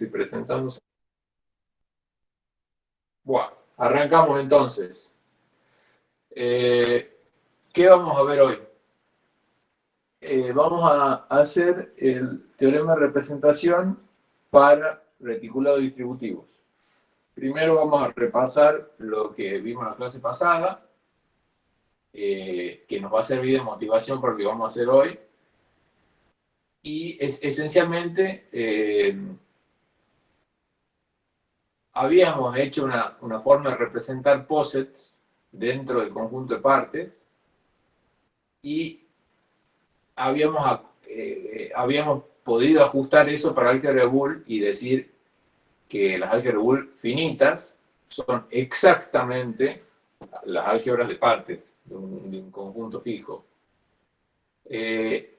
estoy presentando. Bueno, arrancamos entonces. Eh, ¿Qué vamos a ver hoy? Eh, vamos a hacer el teorema de representación para reticulados distributivos. Primero vamos a repasar lo que vimos en la clase pasada, eh, que nos va a servir de motivación para lo que vamos a hacer hoy. Y es, esencialmente habíamos hecho una, forma de representar posets dentro del conjunto de partes y habíamos, eh, habíamos podido ajustar eso para álgebra de Boole y decir que las álgebras de finitas son exactamente las álgebras de partes de un, conjunto fijo. Eh,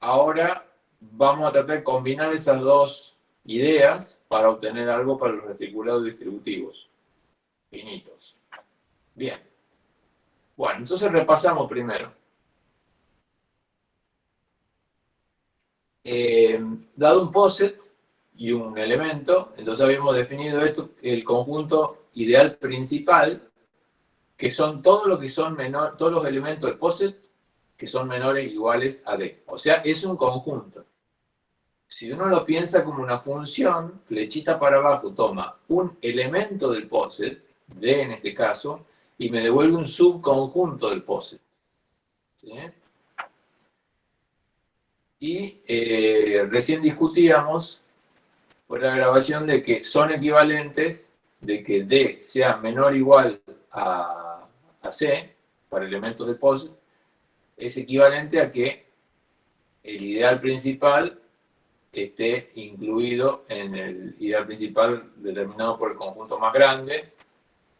ahora vamos a tratar de combinar esas dos ideas para obtener algo para los reticulados distributivos finitos. Bien. Bueno, entonces repasamos primero. Eh, dado un poset y un elemento, entonces habíamos definido esto, el conjunto ideal principal, que son todo lo que son todos los elementos del POSIT que son menores iguales a D. O sea, es un conjunto. Si uno lo piensa como una función, flechita para abajo toma un elemento del POSIT, D en este caso, y me devuelve un subconjunto del POSIT. Y eh, recién discutíamos por la grabación de que son equivalentes, de que D sea menor o igual a a C, para elementos de POSIT, es equivalente a que el ideal principal esté incluido en el ideal principal determinado por el conjunto más grande.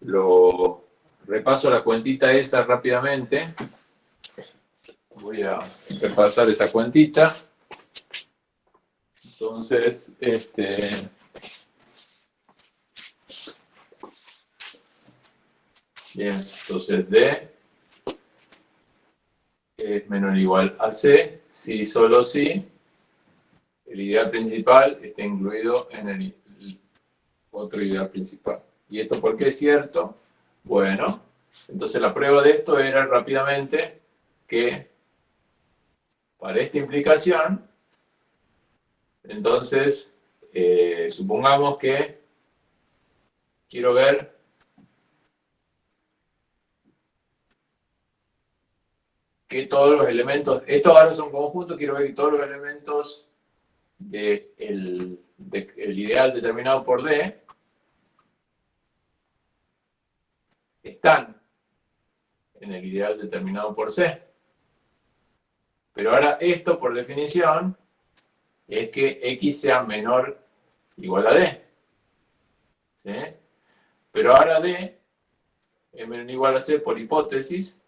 Lo repaso la cuentita esa rápidamente. Voy a repasar esa cuentita. Entonces, este, Bien, entonces D es menor o igual a C, si solo si el ideal principal está incluido en el otro ideal principal. ¿Y esto por qué es cierto? Bueno, entonces la prueba de esto era rápidamente que para esta implicación, entonces, eh, supongamos que quiero ver que todos los elementos, estos ahora son conjuntos, quiero ver que todos los elementos de el ideal determinado por D están en el ideal determinado por C. Pero ahora esto, por definición, es que X sea menor igual a D. ¿Sí? Pero ahora D es menor igual a C por hipótesis,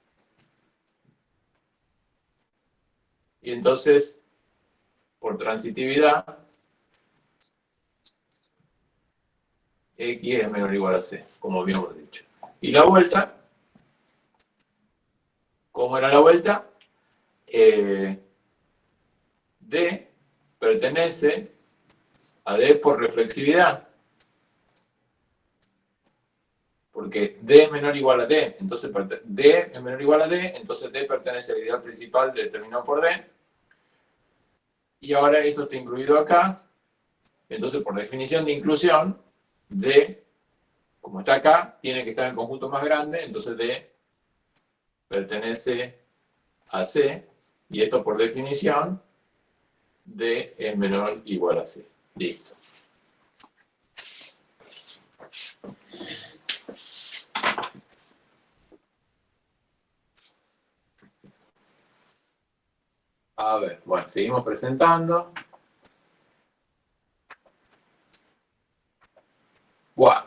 Y entonces, por transitividad, X es menor o igual a C, como habíamos dicho. Y la vuelta, ¿cómo era la vuelta? Eh, D pertenece a D por reflexividad. porque D es menor o igual a D, entonces D es menor o igual a D, entonces D pertenece al ideal principal determinado por D, y ahora esto está incluido acá, entonces por definición de inclusión, D, como está acá, tiene que estar en el conjunto más grande, entonces D pertenece a C, y esto por definición, D es menor o igual a C. Listo. A ver, bueno, seguimos presentando. Bueno.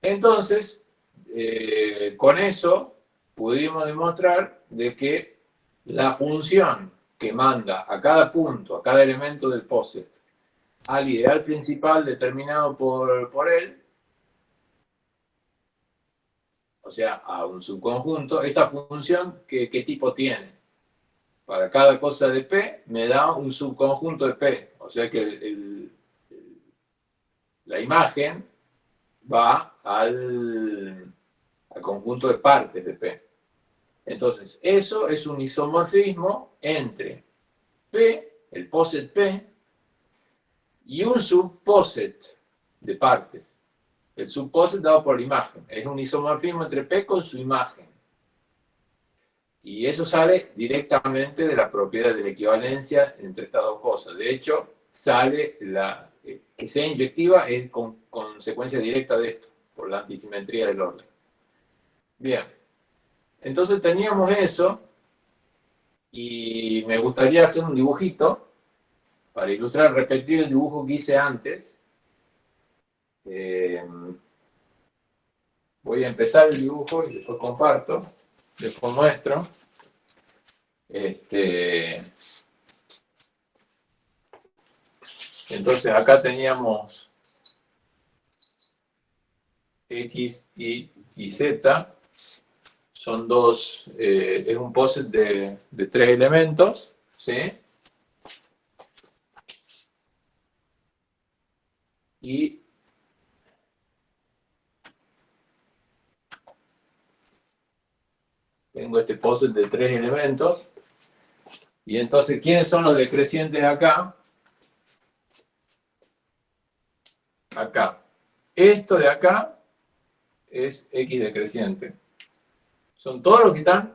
Entonces, eh, con eso pudimos demostrar de que la función que manda a cada punto, a cada elemento del POSIT, al ideal principal determinado por, por él, o sea, a un subconjunto, esta función, ¿qué, tipo tiene? para cada cosa de P, me da un subconjunto de P. O sea que la imagen va al, al conjunto de partes de P. Entonces, eso es un isomorfismo entre P, el poset P, y un subposet de partes. El subposet dado por la imagen. Es un isomorfismo entre P con su imagen. Y eso sale directamente de la propiedad de la equivalencia entre estas dos cosas. De hecho, sale la, eh, que sea inyectiva es con, consecuencia directa de esto, por la antisimetría del orden. Bien. Entonces teníamos eso, y me gustaría hacer un dibujito para ilustrar, repetir el dibujo que hice antes. Eh, voy a empezar el dibujo y después comparto, después muestro. Este, entonces acá teníamos X y, y Z, son dos, eh, es un poset de, de tres elementos, ¿sí? Y tengo este poset de tres elementos. Y entonces, ¿quiénes son los decrecientes acá? Acá. Esto de acá es X decreciente. Son todos los que están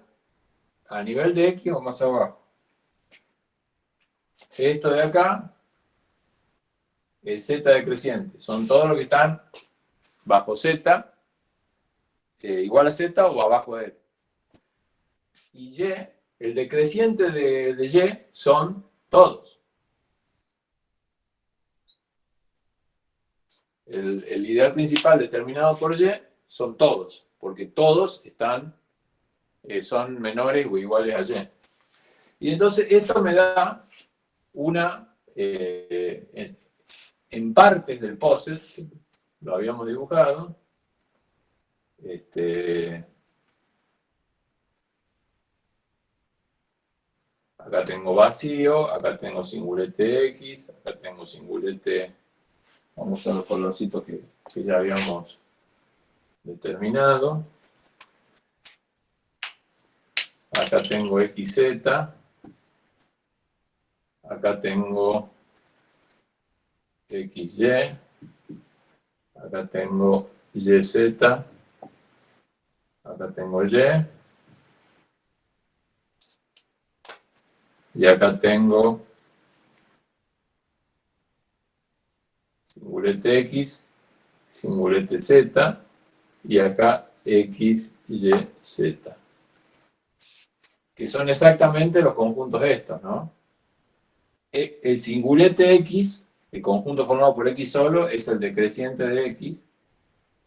a nivel de X o más abajo. Esto de acá es Z decreciente. Son todos los que están bajo Z, eh, igual a Z o abajo de él. Y Y, el decreciente de, de Y son todos. El, el ideal principal determinado por Y son todos, porque todos están eh, son menores o iguales a y. Y entonces esto me da una, eh, en, partes del poset, lo habíamos dibujado, este, acá tengo vacío, acá tengo singulete X, acá tengo singulete, vamos a los colorcitos que, que ya habíamos determinado. acá tengo XZ, acá tengo XY, acá tengo YZ, acá tengo Y, y acá tengo singulete X, singulete Z, y acá X, Y, Z que son exactamente los conjuntos estos, ¿no? E, el singulete X, el conjunto formado por X solo, es el decreciente de X,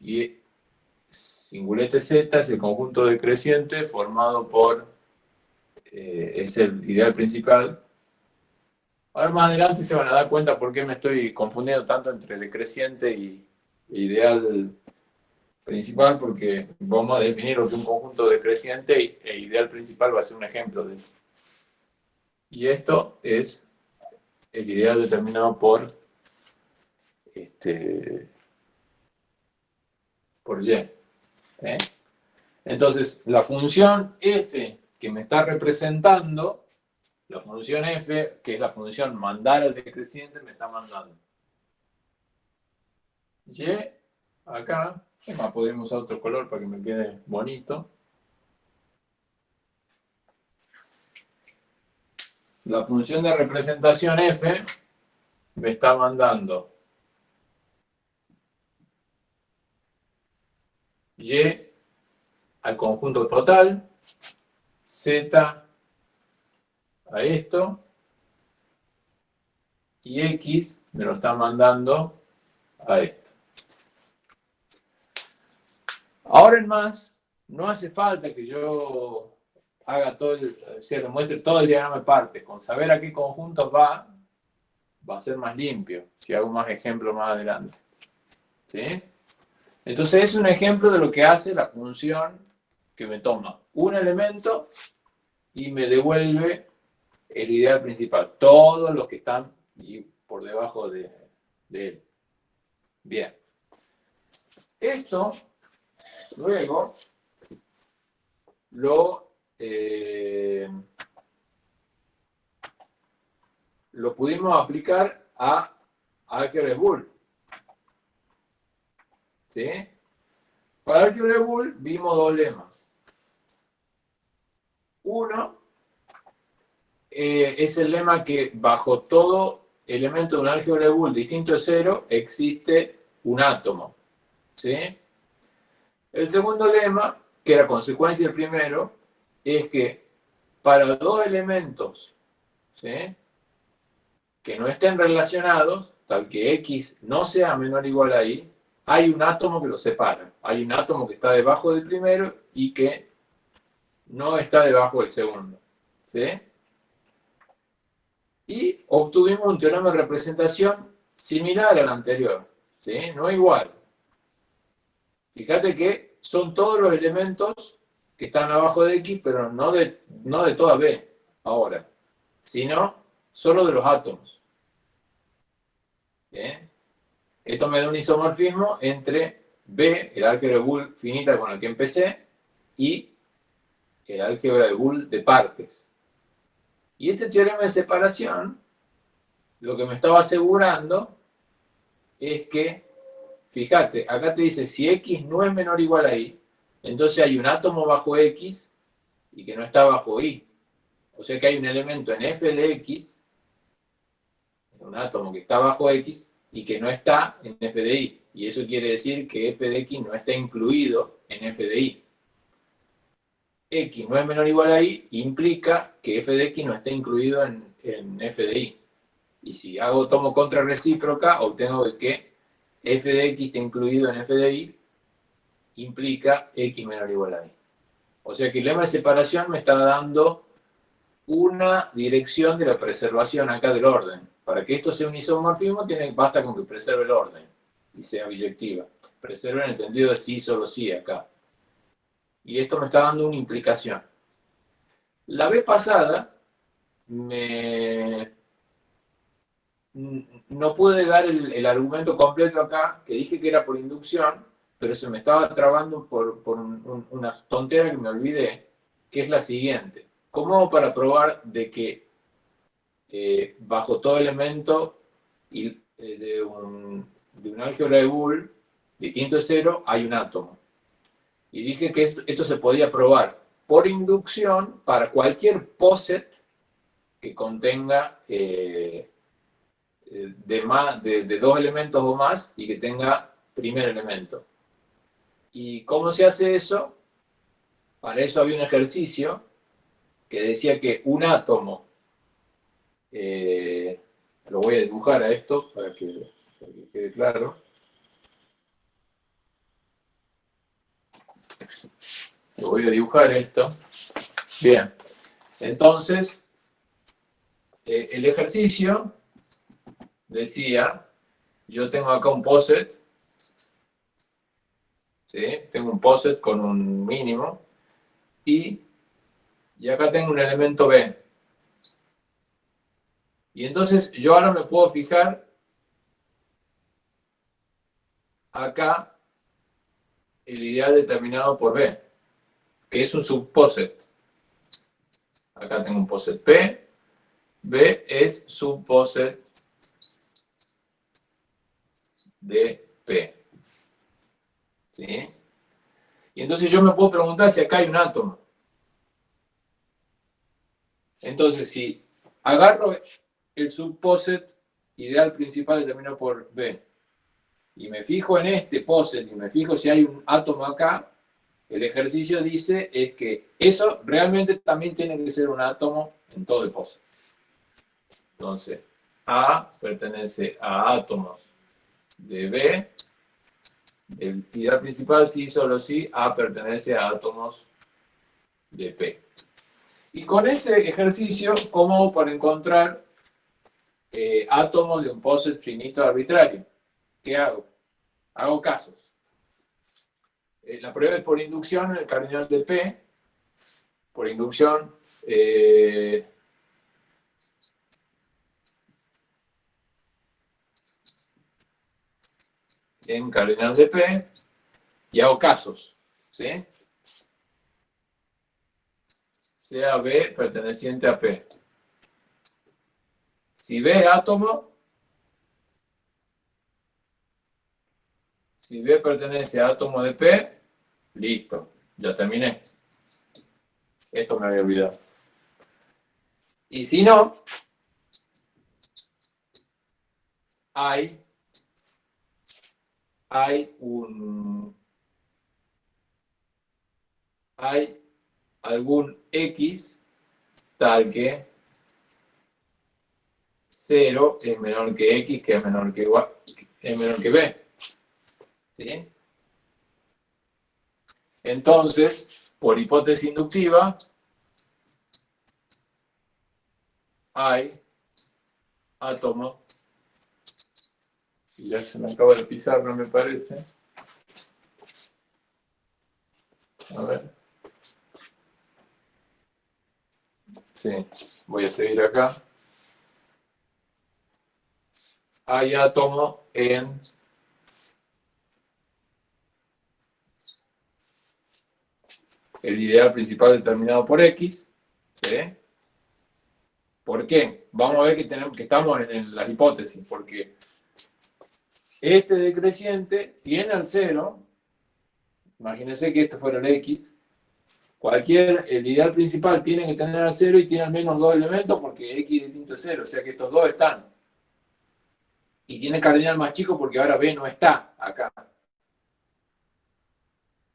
y singulete Z es el conjunto decreciente formado por, eh, es el ideal principal. Ahora más adelante se van a dar cuenta por qué me estoy confundiendo tanto entre decreciente y ideal principal porque vamos a definir lo que un conjunto decreciente e ideal principal va a ser un ejemplo de eso. Y esto es el ideal determinado por este por y. ¿eh? Entonces, la función f que me está representando, la función f, que es la función mandar al decreciente, me está mandando. Y acá más, podríamos usar otro color para que me quede bonito. La función de representación f me está mandando y al conjunto total, z a esto, y x me lo está mandando a esto. Ahora en más, no hace falta que yo haga todo el, se muestre todo el diagrama de partes. Con saber a qué conjuntos va, va a ser más limpio, si hago más ejemplos más adelante. ¿Sí? Entonces es un ejemplo de lo que hace la función que me toma un elemento y me devuelve el ideal principal. Todos los que están por debajo de, él. Bien. Esto, luego, lo, eh, lo pudimos aplicar a álgebra Bull. ¿Sí? Para álgebra Bull vimos dos lemas. Uno eh, es el lema que bajo todo elemento de un álgebra de Boole distinto de cero existe un átomo. ¿sí? El segundo lema, que era consecuencia del primero, es que para dos elementos que no estén relacionados, tal que X no sea menor o igual a Y, hay un átomo que los separa. Hay un átomo que está debajo del primero y que no está debajo del segundo. ¿sí? y obtuvimos un teorema de representación similar al anterior, ¿sí? no igual. Fíjate que son todos los elementos que están abajo de X, pero no de, no de toda B ahora, sino solo de los átomos. Esto me da un isomorfismo entre B, el álgebra de Boole finita con el que empecé, y álgebra de Boole de partes. Y este teorema de separación, lo que me estaba asegurando es que, fíjate, acá te dice, si X no es menor o igual a Y, entonces hay un átomo bajo X y que no está bajo Y. O sea que hay un elemento en F de X, un átomo que está bajo X, y que no está en F de Y. Y eso quiere decir que F de X no está incluido en F de Y x no es menor o igual a y, implica que f de x no está incluido en, f de y. Y si hago tomo contra recíproca, obtengo que f de x está incluido en f de y, implica x menor o igual a y. O sea que el lema de separación me está dando una dirección de la preservación acá del orden. Para que esto sea un isomorfismo, tiene, basta con que preserve el orden y sea biyectiva. Preserve en el sentido de sí, solo sí acá y esto me está dando una implicación. La vez pasada me... no pude dar el, argumento completo acá, que dije que era por inducción, pero se me estaba trabando por, una tontera que me olvidé, que es la siguiente. ¿Cómo para probar de que eh, bajo todo elemento eh, de, un, de un álgebra de Boole distinto de cero hay un átomo? Y dije que esto, se podía probar por inducción para cualquier POSET que contenga eh, eh, de, más, de, dos elementos o más y que tenga primer elemento. ¿Y cómo se hace eso? Para eso había un ejercicio que decía que un átomo, eh, lo voy a dibujar a esto para que quede claro, voy a dibujar esto. Bien, entonces, eh, el ejercicio decía, yo tengo acá un POSET, ¿sí? tengo un POSET con un mínimo, y, y acá tengo un elemento B. Y entonces yo ahora me puedo fijar acá el ideal determinado por B, que es un subposet. Acá tengo un poset P, B es subposet de P. ¿Sí? Y entonces yo me puedo preguntar si acá hay un átomo. Entonces, si agarro el subposet ideal principal determinado por B, y me fijo en este POSET y me fijo si hay un átomo acá, el ejercicio dice es que eso realmente también tiene que ser un átomo en todo el POSET. Entonces, A pertenece a átomos de B, el ideal principal sí, solo sí, A pertenece a átomos de P. Y con ese ejercicio, ¿cómo para encontrar eh, átomos de un POSET finito arbitrario? ¿Qué hago? Hago casos. Eh, la prueba es por inducción en el cardinal de P, por inducción... Eh, en cardinal de P y hago casos, ¿sí? Sea B perteneciente a P. Si B es átomo, si B pertenece a átomo de P, listo, ya terminé. Esto me había olvidado. Y si no, hay, hay un hay algún X tal que 0 es menor que X, que es menor que, es menor que B. Entonces, por hipótesis inductiva, hay átomo, ya se me acaba de pisar, no me parece. A ver. Sí, voy a seguir acá. Hay átomo en el ideal principal determinado por X. ¿sí? ¿Por qué? Vamos a ver que, tenemos, que estamos en la hipótesis, porque este decreciente tiene al cero, imagínense que esto fuera el X, cualquier, el ideal principal tiene que tener al cero y tiene al menos dos elementos porque X distinto es cero, o sea que estos dos están. Y tiene cardinal más chico porque ahora B no está acá.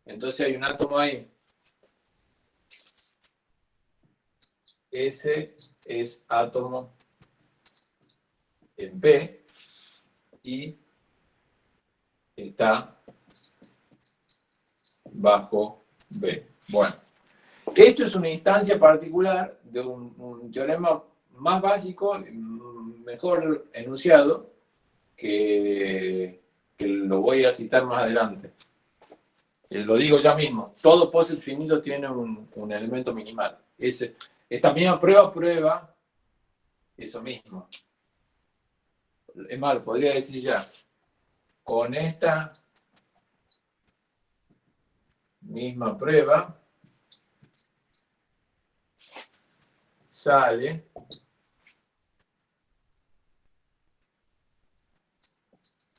Entonces hay un átomo ahí S es átomo en B y está bajo B. Bueno, esto es una instancia particular de un, teorema más básico, mejor enunciado, que, lo voy a citar más adelante. Eh, lo digo ya mismo, todo poset finito tiene un, un elemento minimal. Ese, esta misma prueba prueba eso mismo. Es más, podría decir ya, con esta misma prueba sale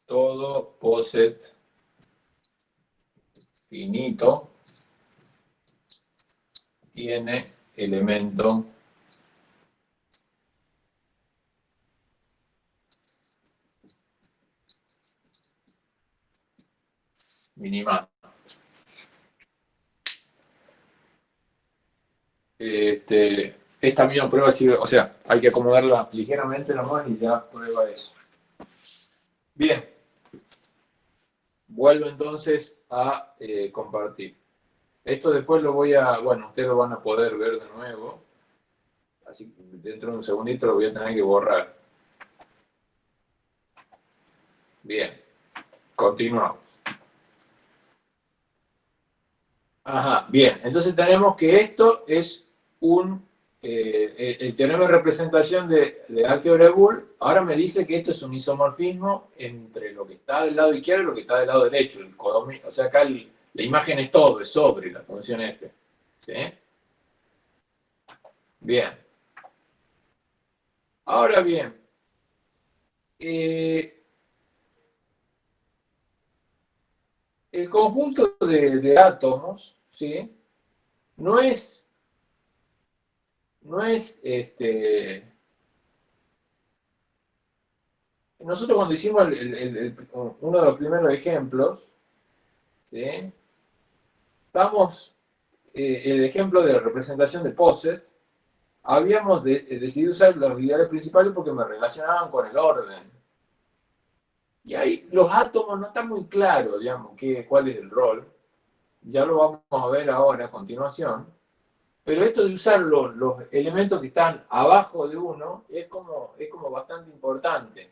todo poset finito tiene elemento minimal. Este, esta misma prueba sirve, o sea, hay que acomodarla ligeramente nomás y ya prueba eso. Bien. Vuelvo entonces a eh, compartir. Esto después lo voy a, bueno, ustedes lo van a poder ver de nuevo. Así que dentro de un segundito lo voy a tener que borrar. Bien, continuamos. Ajá, bien, entonces tenemos que esto es un, eh, el teorema de representación de, de álgebra ahora me dice que esto es un isomorfismo entre lo que está del lado izquierdo y lo que está del lado derecho, el o sea, acá el, la imagen es todo, es sobre la función f. ¿Sí? Bien. Ahora bien, eh, el conjunto de, átomos, ¿sí? No es, no es, este, nosotros cuando hicimos uno de los primeros ejemplos, ¿sí? Vamos, eh, el ejemplo de la representación de Posset, habíamos eh, decidido usar los ideales principales porque me relacionaban con el orden. Y ahí los átomos no están muy claros, digamos, qué, cuál es el rol. Ya lo vamos a ver ahora a continuación. Pero esto de usar los, los elementos que están abajo de uno es como, es como bastante importante.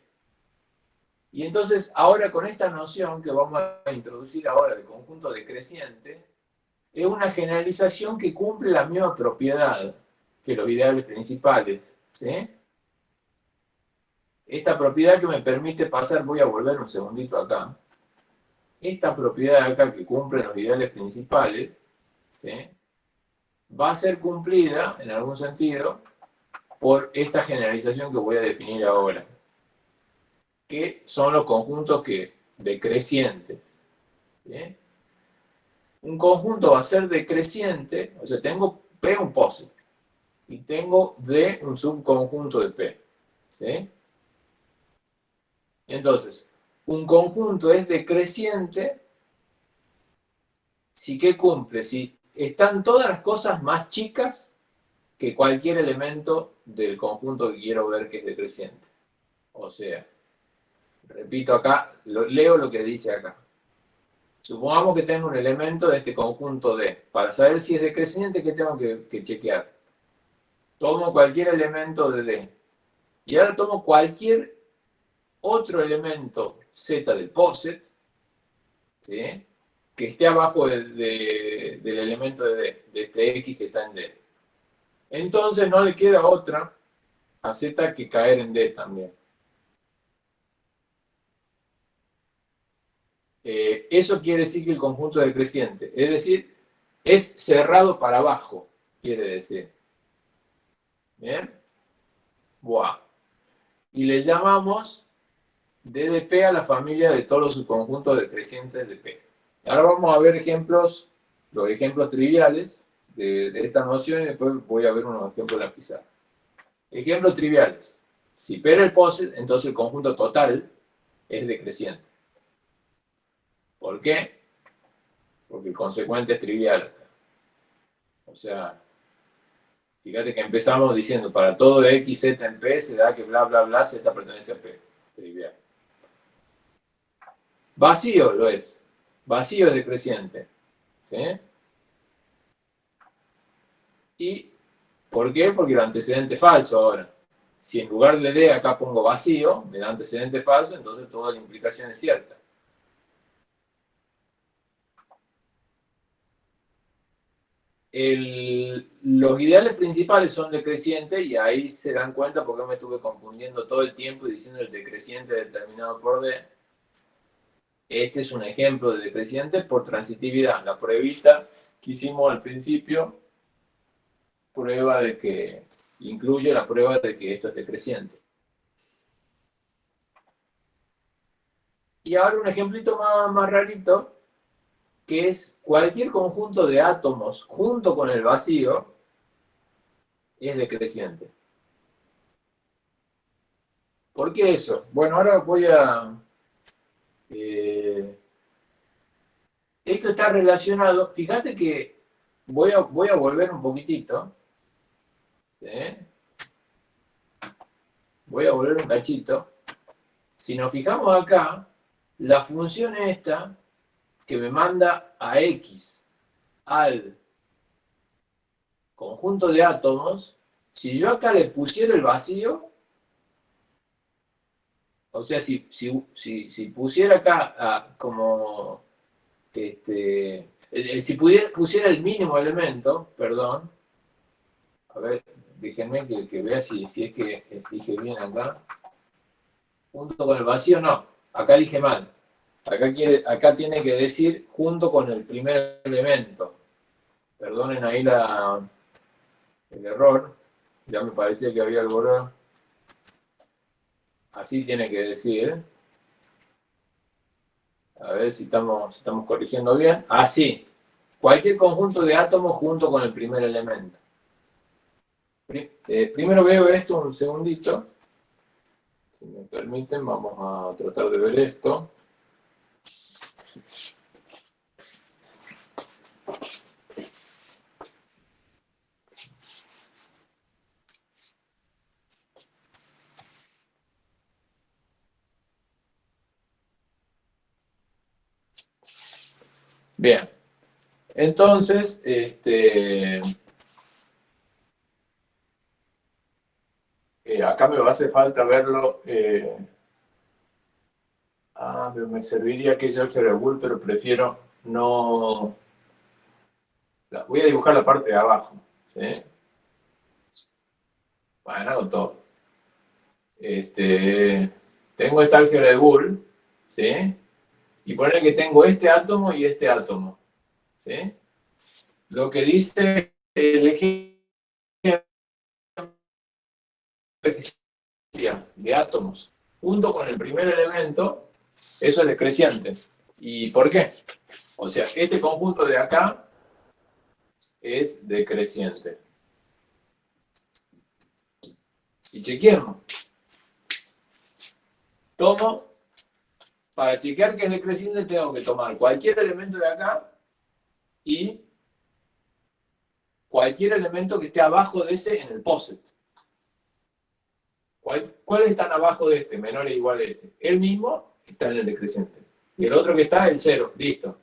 Y entonces, ahora con esta noción que vamos a introducir ahora de conjunto decreciente, es una generalización que cumple la misma propiedad que los ideales principales. Esta propiedad que me permite pasar, voy a volver un segundito acá, esta propiedad acá que cumple los ideales principales, va a ser cumplida, en algún sentido, por esta generalización que voy a definir ahora, que son los conjuntos que decrecientes. Un conjunto va a ser decreciente, o sea, tengo P un POSIT, y tengo D un subconjunto de P. Entonces, un conjunto es decreciente si que cumple, si están todas las cosas más chicas que cualquier elemento del conjunto que quiero ver que es decreciente. O sea, repito acá, leo lo que dice acá. Supongamos que tengo un elemento de este conjunto D. Para saber si es decreciente, ¿qué tengo que, que chequear? Tomo cualquier elemento de D. Y ahora tomo cualquier otro elemento Z de POSIT, ¿sí? que esté abajo del elemento de D, de este X que está en D. Entonces no le queda otra a Z que caer en D también. Eh, eso quiere decir que el conjunto es decreciente. Es decir, es cerrado para abajo, quiere decir. ¿Bien? Buah. Y le llamamos D de P a la familia de todos los subconjuntos decrecientes de P. Ahora vamos a ver ejemplos, los ejemplos triviales de, esta noción y después voy a ver unos ejemplos en la pizarra. Ejemplos triviales. Si P era el POSIT, entonces el conjunto total es decreciente. ¿Por qué? Porque el consecuente es trivial. O sea, fíjate que empezamos diciendo, para todo x, z en P, se da que bla, bla, bla, z pertenece a P. Trivial. Vacío lo es. Vacío es decreciente. ¿Sí? ¿Y por qué? Porque el antecedente falso ahora. Si en lugar de D acá pongo vacío, me da antecedente falso, entonces toda la implicación es cierta. Los ideales principales son decrecientes y ahí se dan cuenta porque me estuve confundiendo todo el tiempo y diciendo el decreciente determinado por D. Este es un ejemplo de decreciente por transitividad. La pruebita que hicimos al principio, prueba de que, incluye la prueba de que esto es decreciente. Y ahora un ejemplito más, más rarito, que es cualquier conjunto de átomos junto con el vacío es decreciente. ¿Por qué eso? Bueno, ahora voy a... Eh, esto está relacionado, fíjate que voy a, voy a volver un poquitito. Voy a volver un cachito. Si nos fijamos acá, la función esta que me manda a X al conjunto de átomos, si yo acá le pusiera el vacío, o sea, si, si, pusiera acá como, este, si pudiera, pusiera el mínimo elemento, perdón, a ver, déjenme que, que vea si, si es que dije bien acá, junto con el vacío, no, acá dije mal, Acá, tiene que decir junto con el primer elemento. Perdonen ahí el error. Ya me parecía que había algo error. Así tiene que decir. A ver si estamos, corrigiendo bien. Así. Cualquier conjunto de átomos junto con el primer elemento. Eh, primero veo esto un segundito. Si me permiten, vamos a tratar de ver esto. Bien. Entonces, este, eh, acá me va a hacer falta verlo. Eh, ah, me serviría que yo Bull, pero prefiero no... Voy a dibujar la parte de abajo. Bueno, hago todo. Este, tengo esta álgebra de Bull, ¿sí? y poner que tengo este átomo y este átomo. ¿sí? Lo que dice el ejemplo de átomos junto con el primer elemento, eso es decreciente. ¿Y por qué? O sea, este conjunto de acá es decreciente. Y chequeemos. Tomo, para chequear que es decreciente tengo que tomar cualquier elemento de acá y cualquier elemento que esté abajo de ese en el POSIT. ¿Cuáles están abajo de este? Menor o igual a este. El mismo está en el decreciente. Y el otro que está, el cero. Listo.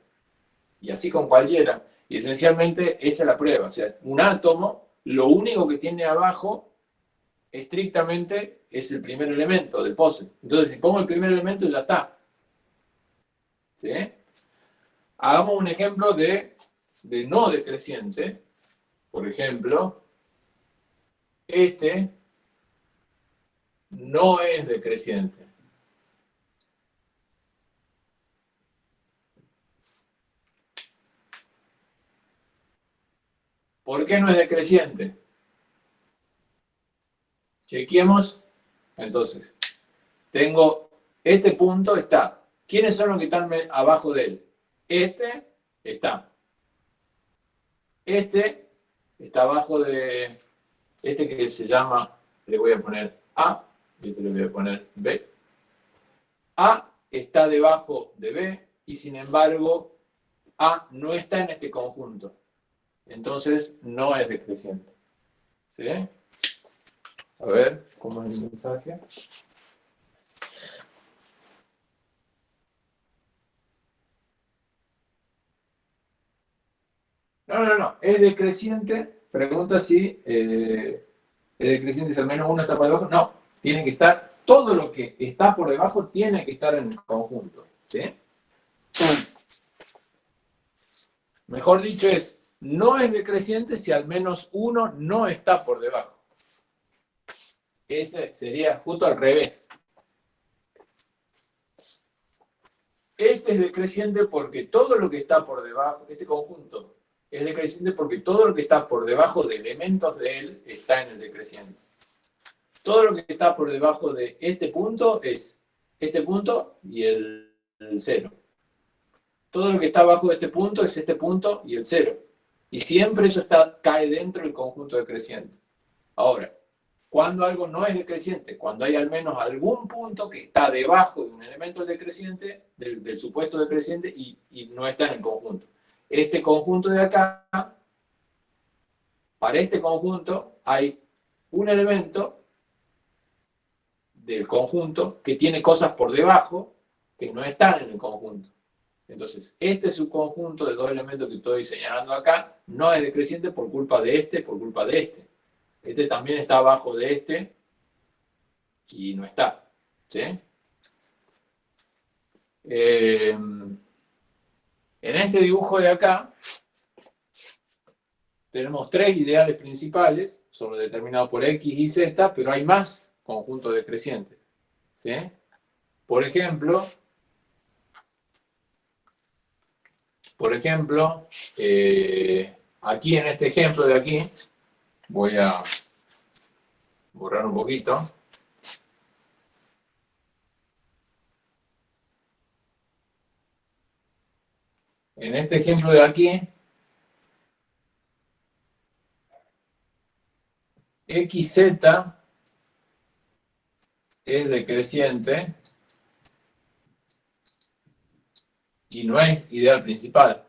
Y así con cualquiera. Y esencialmente esa es la prueba. O sea, un átomo, lo único que tiene abajo, estrictamente, es el primer elemento del POSIT. Entonces, si pongo el primer elemento, ya está. ¿Sí? Hagamos un ejemplo de, de no decreciente. Por ejemplo, este no es decreciente. ¿Por qué no es decreciente? Chequemos. Entonces, tengo este punto, está. ¿Quiénes son los que están abajo de él? Este está. Este está abajo de este que se llama, le voy a poner A, y este le voy a poner B. A está debajo de B y sin embargo A no está en este conjunto. Entonces no es decreciente. ¿Sí? A ver, ¿cómo es el mensaje? No, no, no, es decreciente. Pregunta si eh, es decreciente si al menos uno está por debajo. No, tiene que estar, todo lo que está por debajo tiene que estar en el conjunto. ¿sí? Mejor dicho es, no es decreciente si al menos uno no está por debajo. Ese sería justo al revés. Este es decreciente porque todo lo que está por debajo, este conjunto, es decreciente porque todo lo que está por debajo de elementos de él está en el decreciente todo lo que está por debajo de este punto es este punto y el, cero. Todo lo que está abajo de este punto es este punto y el cero. Y siempre eso está, cae dentro del conjunto decreciente. Ahora, cuando algo no es decreciente, cuando hay al menos algún punto que está debajo de un elemento decreciente, del, supuesto decreciente, y, y no está en el conjunto. Este conjunto de acá, para este conjunto hay un elemento del conjunto que tiene cosas por debajo que no están en el conjunto. Entonces, este subconjunto de dos elementos que estoy señalando acá no es decreciente por culpa de este, por culpa de este. Este también está abajo de este y no está. ¿sí? Eh, en este dibujo de acá tenemos tres ideales principales, son determinados por X y Z, pero hay más conjunto decrecientes. ¿sí? Por ejemplo, por ejemplo, eh, aquí en este ejemplo de aquí, voy a borrar un poquito. En este ejemplo de aquí, XZ es decreciente y no es ideal principal.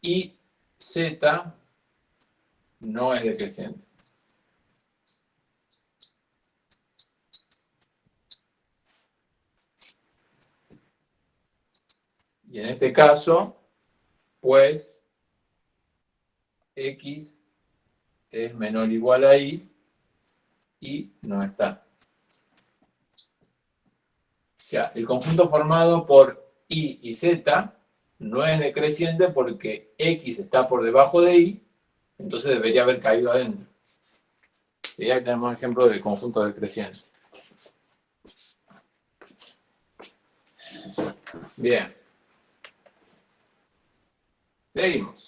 Y Z no es decreciente. Y en este caso, pues, X es menor o igual a i y no está. O sea, el conjunto formado por i y z no es decreciente porque x está por debajo de y, entonces debería haber caído adentro. Y ya tenemos ejemplo de conjunto decreciente. Bien. Seguimos.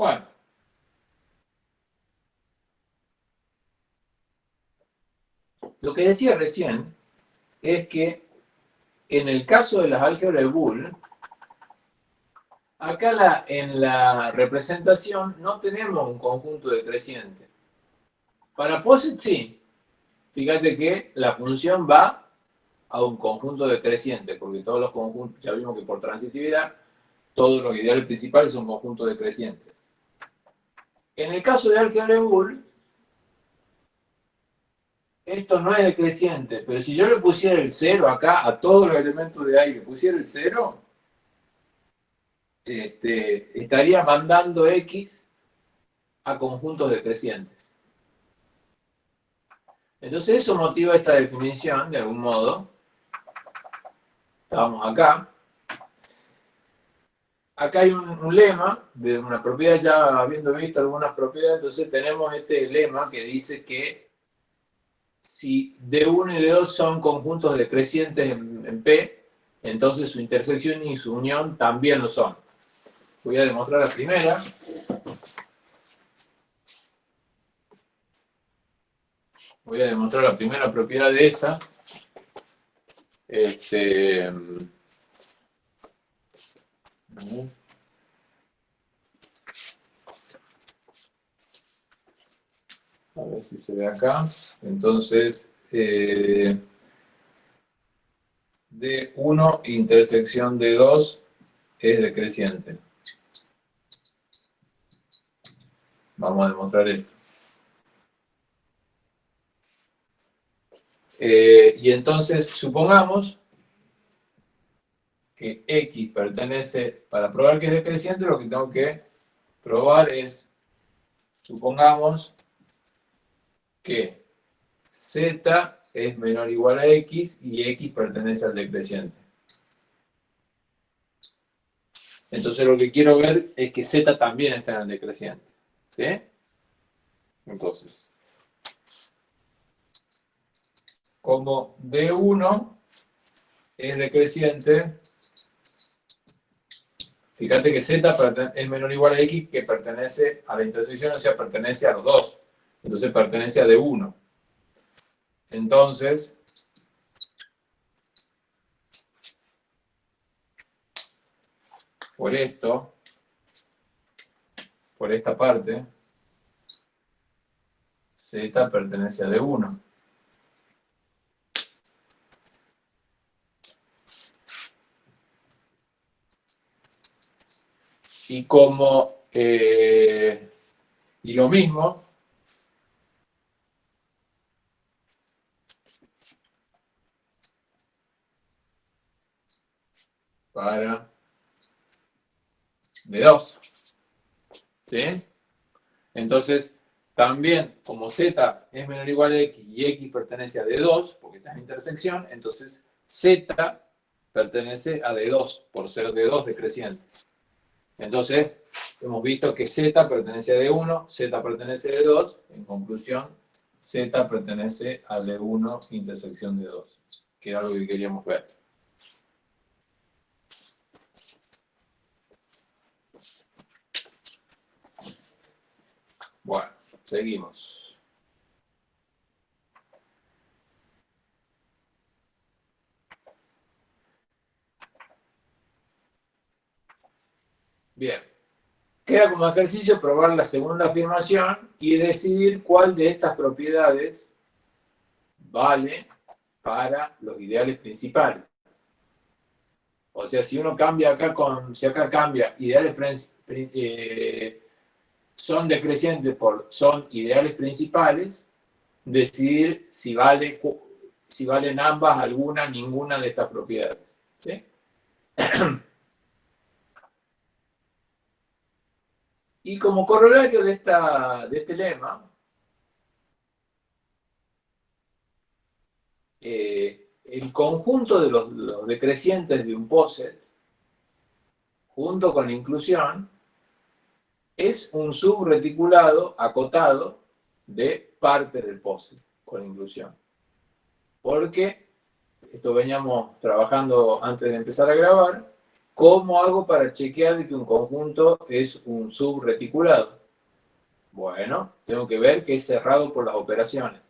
Bueno. Lo que decía recién es que en el caso de las álgebras de Boole, acá en la representación no tenemos un conjunto decreciente. Para POSIT sí. Fíjate que la función va a un conjunto decreciente, porque todos los conjuntos, ya vimos que por transitividad, todos los ideales principales son conjuntos decrecientes. En el caso de Boole, esto no es decreciente, pero si yo le pusiera el cero acá a todos los elementos de ahí, le pusiera el cero, este, estaría mandando X a conjuntos decrecientes. Entonces eso motiva esta definición, de algún modo. Estamos acá. Acá hay un, lema de una propiedad, ya habiendo visto algunas propiedades, entonces tenemos este lema que dice que si D1 y D2 son conjuntos decrecientes en, en P, entonces su intersección y su unión también lo son. Voy a demostrar la primera. Voy a demostrar la primera propiedad de esa. Este, a ver si se ve acá. Entonces, eh, D1 intersección D2 es decreciente. Vamos a demostrar esto. Eh, y entonces, supongamos que X pertenece, para probar que es decreciente, lo que tengo que probar es, supongamos que Z es menor o igual a X y X pertenece al decreciente. Entonces lo que quiero ver es que Z también está en el decreciente. ¿Sí? Entonces, como D1 es decreciente, fíjate que Z es menor o igual a X que pertenece a la intersección, o sea, pertenece a los dos. Entonces pertenece a D1. Entonces, por esto, por esta parte, Z pertenece a D1. Y como, eh, y lo mismo, para D2. ¿Sí? Entonces, también, como Z es menor o igual a X y X pertenece a D2, porque está en intersección, entonces Z pertenece a D2, por ser D2 decreciente. Entonces, hemos visto que Z pertenece a D1, Z pertenece a D2, en conclusión, Z pertenece a D1 intersección D2, que era algo que queríamos ver. Bueno, seguimos. Bien. Queda como ejercicio probar la segunda afirmación y decidir cuál de estas propiedades vale para los ideales principales. O sea, si uno cambia acá con, si acá cambia ideales eh, son decrecientes por son ideales principales, decidir si, vale, si valen ambas, alguna, ninguna de estas propiedades. Y como corolario de, esta, de este lema, eh, el conjunto de los, decrecientes de un poset junto con la inclusión, es un subreticulado acotado de parte del POSIT con inclusión. Porque, esto veníamos trabajando antes de empezar a grabar, ¿cómo hago para chequear que un conjunto es un subreticulado? Bueno, tengo que ver que es cerrado por las operaciones.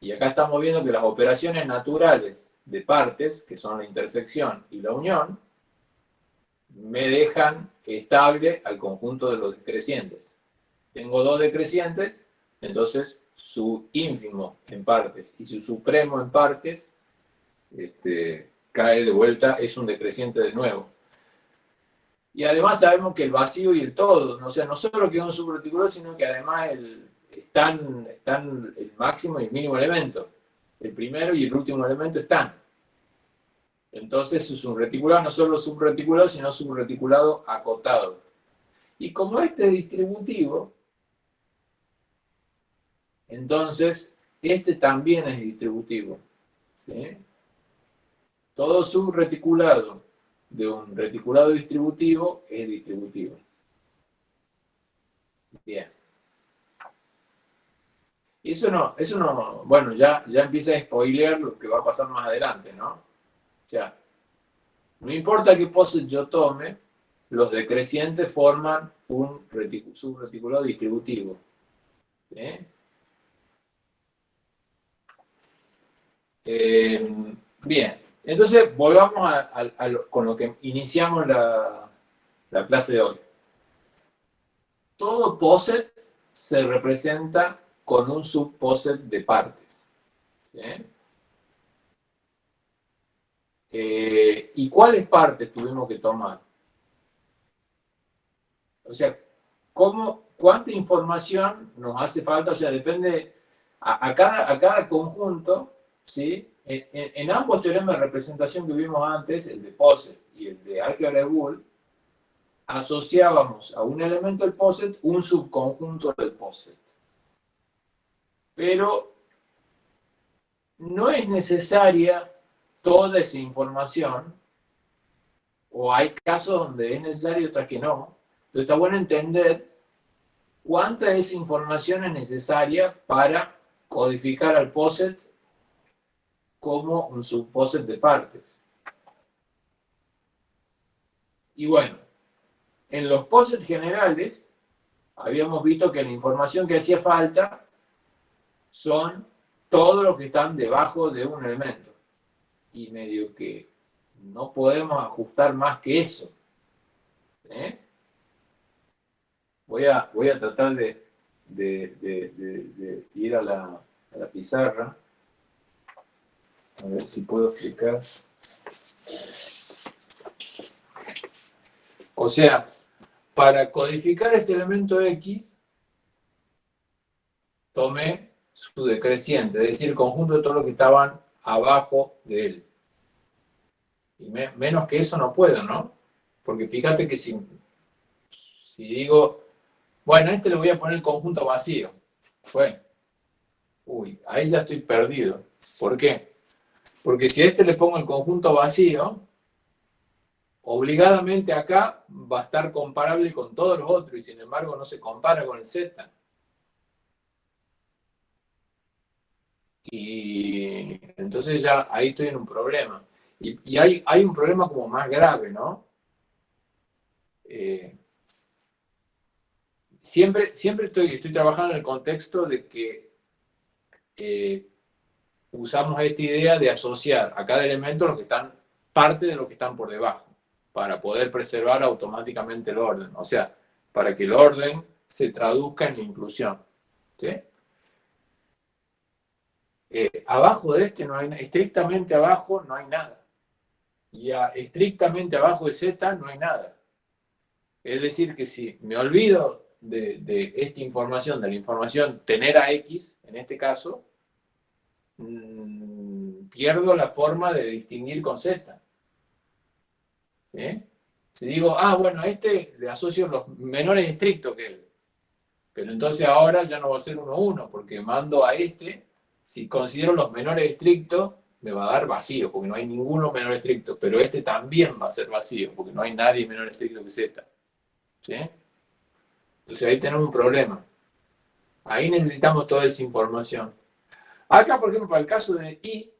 Y acá estamos viendo que las operaciones naturales de partes, que son la intersección y la unión, me dejan estable al conjunto de los decrecientes. Tengo dos decrecientes, entonces su ínfimo en partes y su supremo en partes este, cae de vuelta, es un decreciente de nuevo. Y además sabemos que el vacío y el todo, o sea, no solo que es un subreticular, sino que además están, están el máximo y el mínimo elemento. El primero y el último elemento están. Entonces es un reticulado, no solo subreticulado, sino subreticulado acotado. Y como este es distributivo, entonces este también es distributivo. Todo subreticulado de un reticulado distributivo es distributivo. Bien. Eso no, eso no, bueno, ya, ya empieza a spoilear lo que va a pasar más adelante, ¿no? O sea, no importa qué pose yo tome, los decrecientes forman un subreticulado distributivo. Eh, bien, entonces volvamos con lo que iniciamos la, la clase de hoy. Todo poset se representa con un subposet de partes. Eh, ¿Y cuáles partes tuvimos que tomar? O sea, ¿cómo, ¿cuánta información nos hace falta? O sea, depende, a, cada, a cada conjunto, ¿sí? En, ambos teoremas de representación que vimos antes, el de POSET y el de álgebra de Boole, asociábamos a un elemento del POSET un subconjunto del POSET. Pero no es necesaria toda esa información, o hay casos donde es necesario y otras que no. Entonces está bueno entender cuánta de esa información es necesaria para codificar al POSET como un subposet de partes. Y bueno, en los posets generales habíamos visto que la información que hacía falta son todos los que están debajo de un elemento. Y medio que no podemos ajustar más que eso. ¿eh? Voy, a, voy a tratar de, ir a la pizarra. A ver si puedo explicar. O sea, para codificar este elemento X, tomé su decreciente, es decir, el conjunto de todos los que estaban abajo de él. Y menos que eso no puedo, ¿no? Porque fíjate que si, si digo, bueno, a este le voy a poner el conjunto vacío. Fue. Uy, ahí ya estoy perdido. ¿Por qué? Porque si a este le pongo el conjunto vacío, obligadamente acá va a estar comparable con todos los otros y sin embargo no se compara con el Z. Y entonces ya ahí estoy en un problema. Y, hay, hay, un problema como más grave, ¿no? Eh, siempre siempre estoy, estoy trabajando en el contexto de que eh, usamos esta idea de asociar a cada elemento los que están parte de lo que están por debajo, para poder preservar automáticamente el orden. O sea, para que el orden se traduzca en la inclusión. Eh, abajo de este no hay estrictamente abajo no hay nada. Y estrictamente abajo de Z no hay nada. Es decir, que si me olvido de, de esta información, de la información tener a X, en este caso, Mm, pierdo la forma de distinguir con Z. Si digo, ah, bueno, a este le asocio los menores estrictos que él. Pero entonces ahora ya no va a ser 1, 1, porque mando a este, si considero los menores estrictos, me va a dar vacío, porque no hay ninguno menor estricto, pero este también va a ser vacío, porque no hay nadie menor estricto que Z. Entonces ahí tenemos un problema. Ahí necesitamos toda esa información. Acá, por ejemplo, para el caso de I,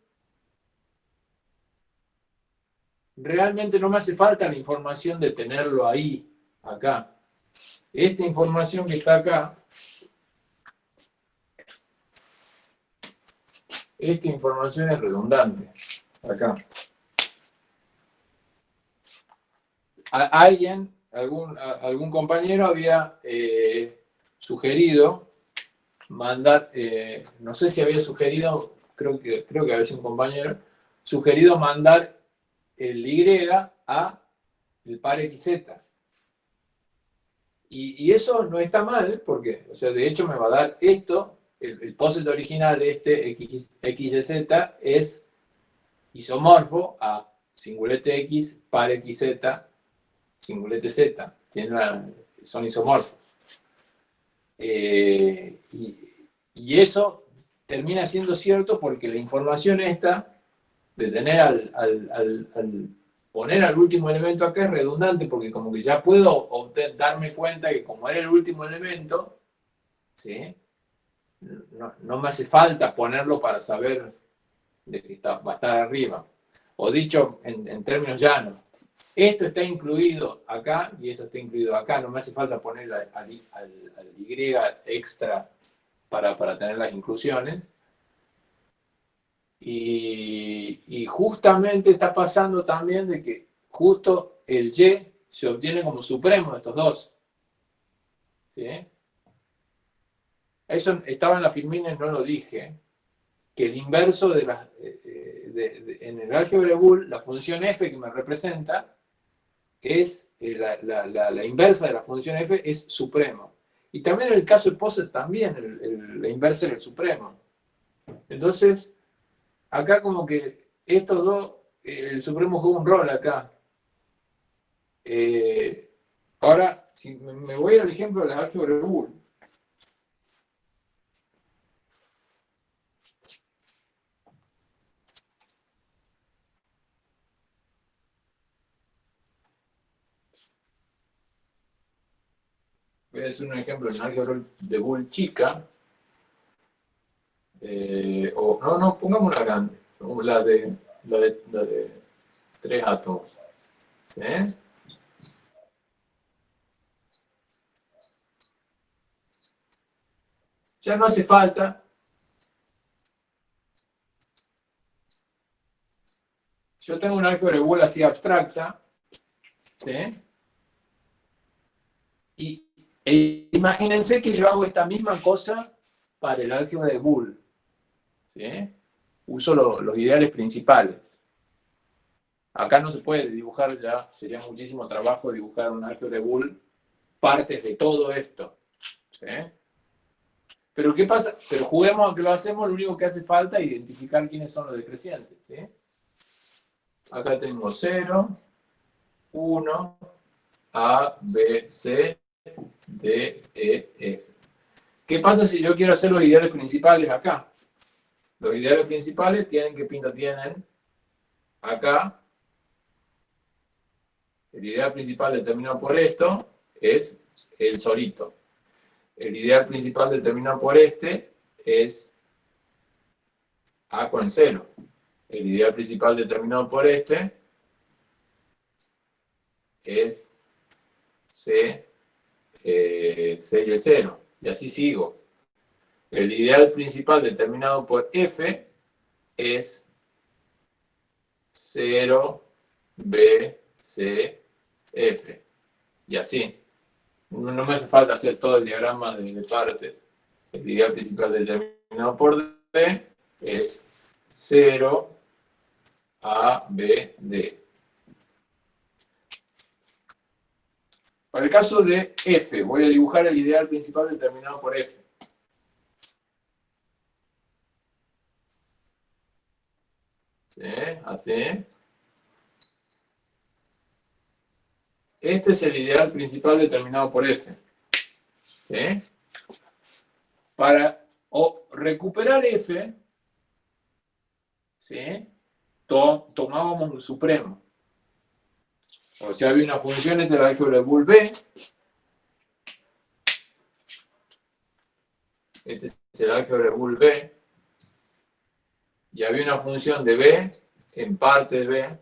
realmente no me hace falta la información de tenerlo ahí, acá. Esta información que está acá, esta información es redundante, acá. alguien, algún, algún compañero había eh, sugerido mandar, eh, no sé si había sugerido, creo que, creo que había sido un compañero, sugerido mandar el Y a el par XZ. Y, y, eso no está mal, porque, o sea, de hecho me va a dar esto, el, el poset original de este X, es isomorfo a singulete X, par XZ, singulete Z. son isomorfos. Eh, y, eso termina siendo cierto porque la información esta, de tener al, poner al último elemento acá es redundante porque como que ya puedo darme cuenta que como era el último elemento, ¿sí? no, me hace falta ponerlo para saber de que está, va a estar arriba. O dicho en, en términos llanos, esto está incluido acá y esto está incluido acá. No me hace falta poner al, Y extra para, tener las inclusiones. Y, justamente está pasando también de que justo el Y se obtiene como supremo de estos dos. ¿Sí? Eso estaba en la Firmina y no lo dije. Que el inverso de la, eh, en el álgebra de Boole, la función f que me representa, es eh, la, inversa de la función f es supremo. Y también en el caso de Poset también la inversa es el supremo. Entonces, acá como que estos dos, eh, el supremo juega un rol acá. Eh, ahora, si me voy al ejemplo de la álgebra de Boole, decir un ejemplo en álgebra de Boole chica, eh, o no, no, pongamos una grande, la de, la de, tres átomos. Ya no hace falta yo tengo un álgebra de Boole así abstracta, ¿sí? Y e imagínense que yo hago esta misma cosa para el álgebra de Boole. Uso los ideales principales. Acá no se puede dibujar ya, sería muchísimo trabajo dibujar un álgebra de Boole, partes de todo esto. Pero ¿qué pasa? Pero juguemos a que lo hacemos, lo único que hace falta es identificar quiénes son los decrecientes. Acá tengo 0, 1, A, B, C, D, E, F. ¿Qué pasa si yo quiero hacer los ideales principales acá? Los ideales principales tienen, ¿qué pinta tienen? Acá. El ideal principal determinado por esto es el solito. El ideal principal determinado por este es A con 0. El ideal principal determinado por este es C eh, 6 y 0. Y así sigo. El ideal principal determinado por f es 0, b, c, f. Y así. No me hace falta hacer todo el diagrama de, partes. El ideal principal determinado por d es 0, a, b, d. Para el caso de f, voy a dibujar el ideal principal determinado por f. ¿Sí? Así. Este es el ideal principal determinado por f. ¿Sí? Para recuperar f, ¿sí? tomábamos el supremo. O sea, había una función entre la álgebra de Boole B. Este es el álgebra de Boole B. Y había una función de B en parte de B.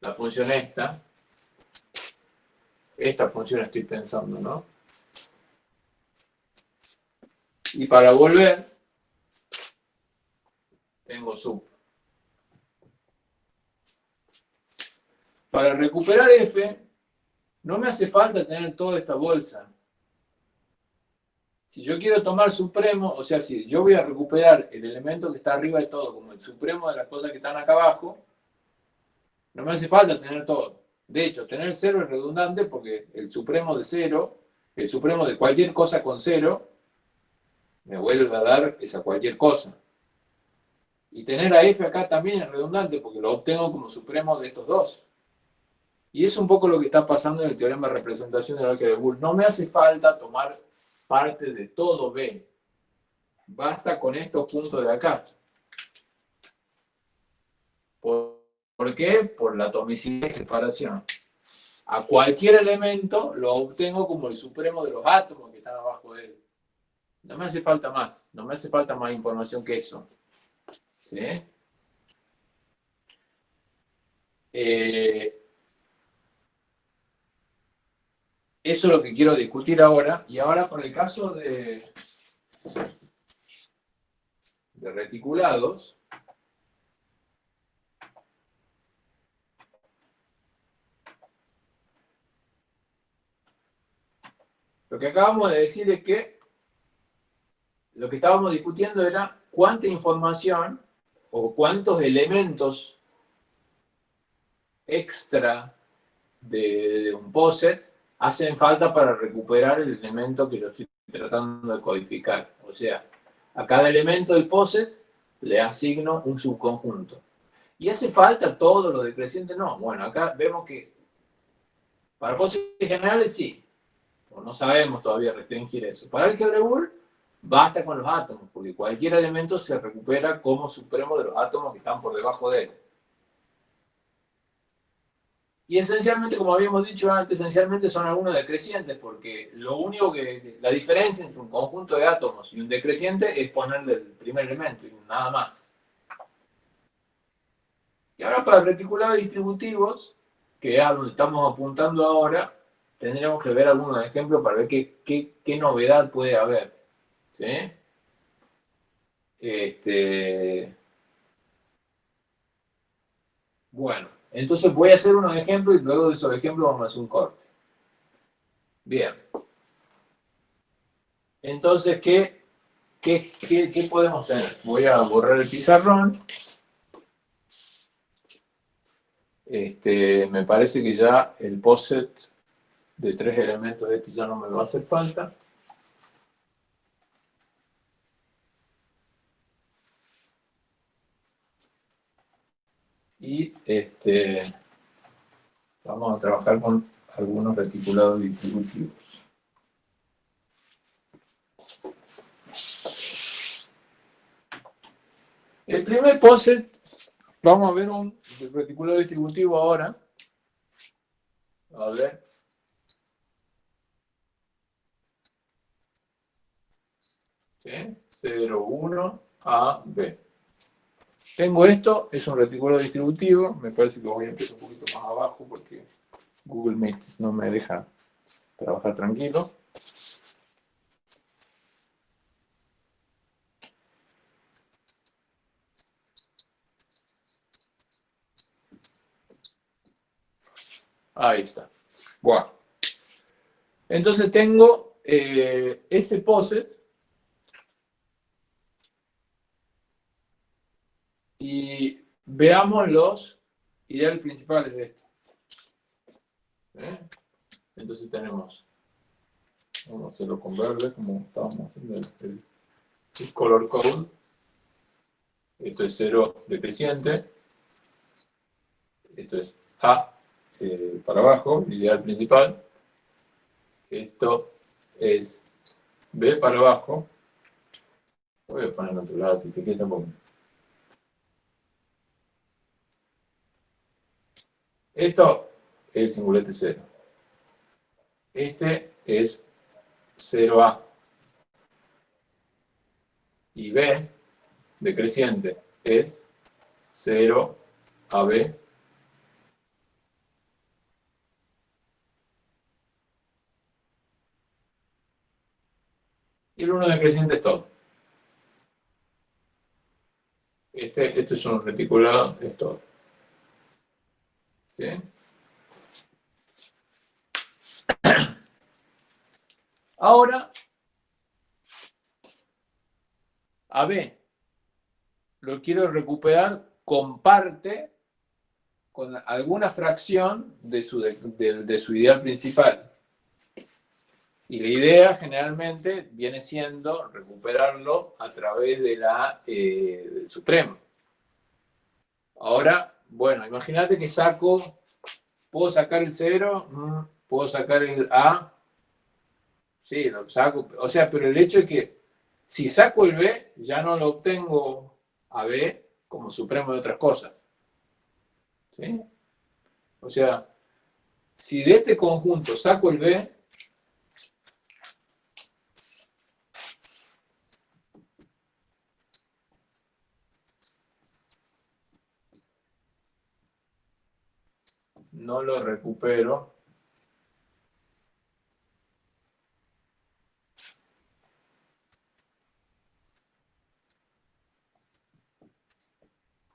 La función esta. Esta función estoy pensando, ¿no? Y para volver, tengo sub. Para recuperar f, no me hace falta tener toda esta bolsa. Si yo quiero tomar supremo, o sea, si yo voy a recuperar el elemento que está arriba de todo, como el supremo de las cosas que están acá abajo, no me hace falta tener todo. De hecho, tener cero es redundante porque el supremo de cero, el supremo de cualquier cosa con cero, me vuelve a dar esa cualquier cosa. Y tener a f acá también es redundante porque lo obtengo como supremo de estos dos. Y es un poco lo que está pasando en el teorema de representación del álgebra de Boole. No me hace falta tomar parte de todo B. Basta con estos puntos de acá. ¿Por, qué? Por la atomicidad y separación. A cualquier elemento lo obtengo como el supremo de los átomos que están abajo de él. No me hace falta más. No me hace falta más información que eso. ¿Sí? Eh, Eso es lo que quiero discutir ahora. Y ahora por el caso de, de reticulados, lo que acabamos de decir es que lo que estábamos discutiendo era cuánta información o cuántos elementos extra de, de un POSET hacen falta para recuperar el elemento que yo estoy tratando de codificar. O sea, a cada elemento del POSET le asigno un subconjunto. ¿Y hace falta todo lo decreciente? No. Bueno, acá vemos que para POSET generales sí. no sabemos todavía restringir eso. Para el Boole basta con los átomos, porque cualquier elemento se recupera como supremo de los átomos que están por debajo de él. Y esencialmente, como habíamos dicho antes, esencialmente son algunos decrecientes, porque lo único que, la diferencia entre un conjunto de átomos y un decreciente es ponerle el primer elemento y nada más. Y ahora para reticulados distributivos, que es a donde estamos apuntando ahora, tendremos que ver algunos ejemplos para ver qué, qué, novedad puede haber. ¿Sí? Este... Bueno. Entonces voy a hacer unos ejemplos y luego de esos ejemplos vamos a hacer un corte. Bien. Entonces, ¿qué, qué, podemos tener? Voy a borrar el pizarrón. Este, me parece que ya el POSET de tres elementos de este ya no me va a hacer falta. Y este, vamos a trabajar con algunos reticulados distributivos. El primer POSET, vamos a ver un reticulado distributivo ahora. A ver. ¿Sí? 0, 1, A, B. Tengo esto, es un reticulado distributivo, me parece que voy a empezar un poquito más abajo porque Google Meet no me deja trabajar tranquilo. Ahí está. Bueno. Entonces tengo eh, ese POSET Y veamos los ideales principales de esto. ¿Eh? Entonces tenemos, vamos a hacerlo con verde como estábamos haciendo el, color code. Esto es cero decreciente. Esto es A eh, para abajo, ideal principal. Esto es B para abajo. Voy a poner en otro lado, etiqueta porque Esto es el singulete 0. Este es 0A. Y B, decreciente, es 0AB. Y el 1 decreciente es todo. Este, este es un reticulado, es todo. Ahora, a B, lo quiero recuperar con parte, con alguna fracción de su, de, su ideal principal. Y la idea generalmente viene siendo recuperarlo a través eh, del supremo. Ahora, bueno, imagínate que saco, puedo sacar el 0, mm, puedo sacar el A, Sí, lo saco. O sea, pero el hecho es que si saco el B, ya no lo obtengo a B como supremo de otras cosas. ¿Sí? O sea, si de este conjunto saco el B, no lo recupero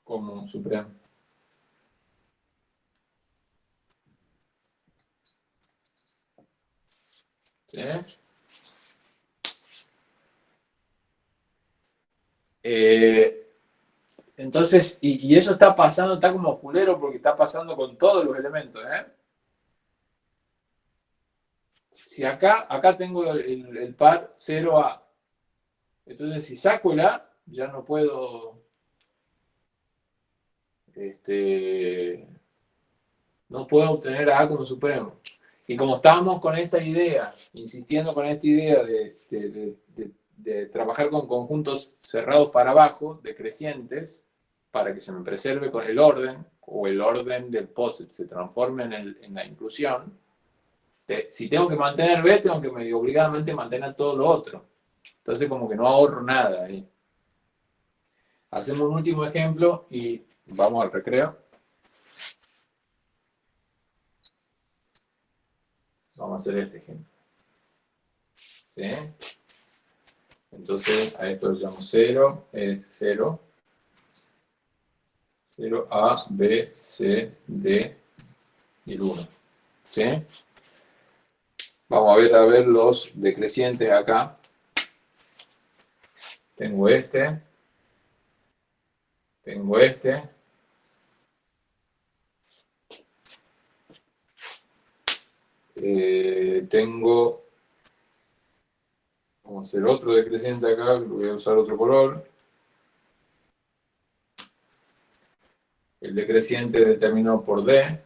como supremo. ¿Sí? Eh, entonces, y, eso está pasando, está como fulero porque está pasando con todos los elementos, ¿eh? Si acá, acá tengo el, par 0A, entonces si saco el A, ya no puedo este, no puedo obtener a A como supremo. Y como estábamos con esta idea, insistiendo con esta idea de, trabajar con conjuntos cerrados para abajo, decrecientes, para que se me preserve con el orden, o el orden del POSIT se transforme en, la inclusión, si tengo que mantener B, tengo que medio obligadamente mantener todo lo otro. Entonces como que no ahorro nada ahí. Hacemos un último ejemplo y Vamos al recreo. Vamos a hacer este ejemplo. ¿Sí? Entonces, a esto lo llamo 0, es 0. 0, A, B, C, D y el 1. ¿Sí? Vamos a ver, a ver los decrecientes acá. Tengo este. Tengo este. Eh, tengo, vamos a hacer otro decreciente acá, voy a usar otro color. El decreciente determinado por D.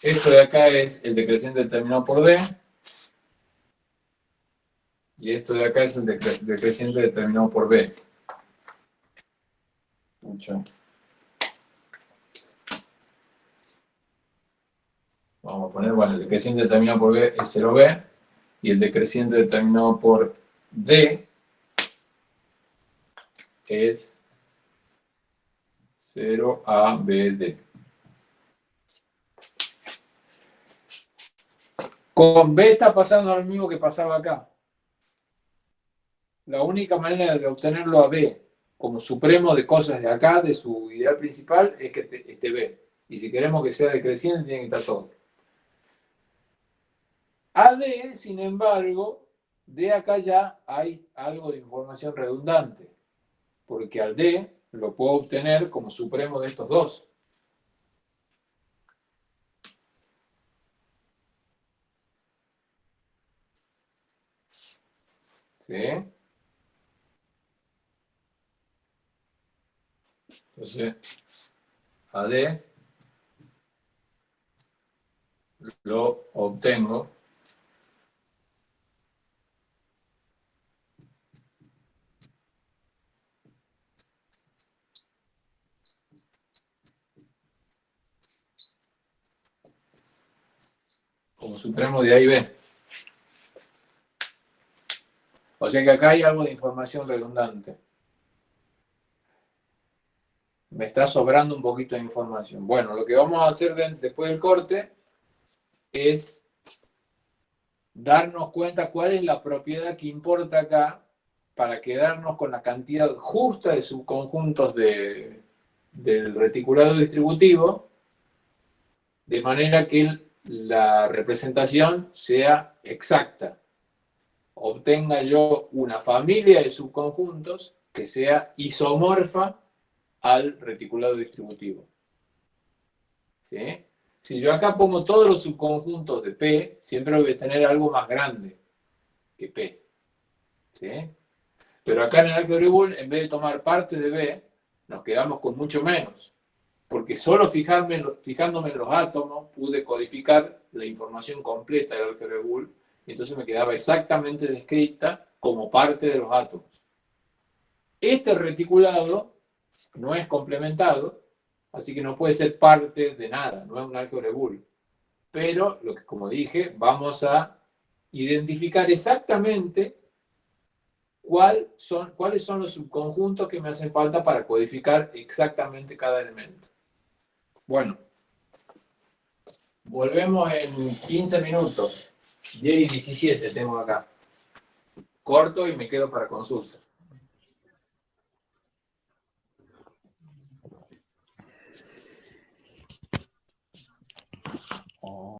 Esto de acá es el decreciente determinado por D. Y esto de acá es el decreciente determinado por B. Mucho. Vamos a poner, bueno, el decreciente determinado por B es 0B. Y el decreciente determinado por D es 0ABD. Con B está pasando lo mismo que pasaba acá. La única manera de obtenerlo a B como supremo de cosas de acá, de su ideal principal, es que esté B. Y si queremos que sea decreciente, tiene que estar todo. A D, sin embargo, de acá ya hay algo de información redundante. Porque al D lo puedo obtener como supremo de estos dos. ¿Sí? Entonces, AD lo obtengo. Como supremo de A y B. O sea que acá hay algo de información redundante. Me está sobrando un poquito de información. Bueno, lo que vamos a hacer después del corte es darnos cuenta cuál es la propiedad que importa acá para quedarnos con la cantidad justa de subconjuntos de, del reticulado distributivo, de manera que la representación sea exacta. Obtenga yo una familia de subconjuntos que sea isomorfa al reticulado distributivo. ¿Sí? Si yo acá pongo todos los subconjuntos de P, siempre voy a tener algo más grande que P. ¿Sí? Pero acá en el álgebra en vez de tomar parte de B, nos quedamos con mucho menos. Porque solo fijándome en los átomos, pude codificar la información completa del álgebra Boole, y entonces me quedaba exactamente descrita como parte de los átomos. Este reticulado no es complementado, así que no puede ser parte de nada, no es un álgebra Boole. Pero, lo que, como dije, vamos a identificar exactamente cuáles son los subconjuntos que me hacen falta para codificar exactamente cada elemento. Bueno, volvemos en 15 minutos. 10 y 17 tengo acá. Corto y me quedo para consulta.